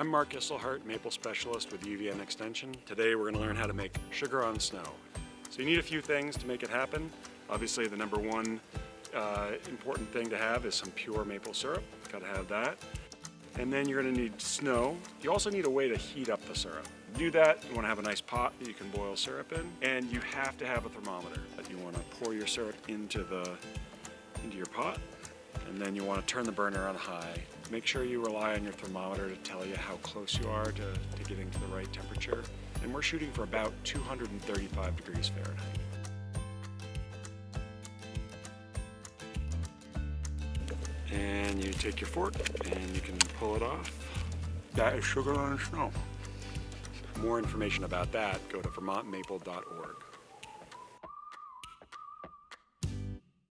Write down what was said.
I'm Mark Isselhardt, maple specialist with UVM Extension. Today we're going to learn how to make sugar on snow. So you need a few things to make it happen. Obviously the number one uh, important thing to have is some pure maple syrup. Got to have that. And then you're going to need snow. You also need a way to heat up the syrup. To do that, you want to have a nice pot that you can boil syrup in, and you have to have a thermometer. You want to pour your syrup into the into your pot, and then you want to turn the burner on high. Make sure you rely on your thermometer to tell you how close you are to, to getting to the right temperature. And we're shooting for about 235 degrees Fahrenheit. And you take your fork and you can pull it off. That is sugar on snow. More information about that, go to vermontmaple.org.